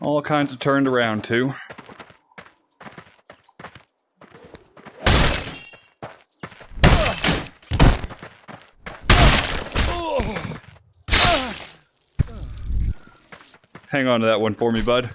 All kinds of turned around too. Hang on to that one for me, bud.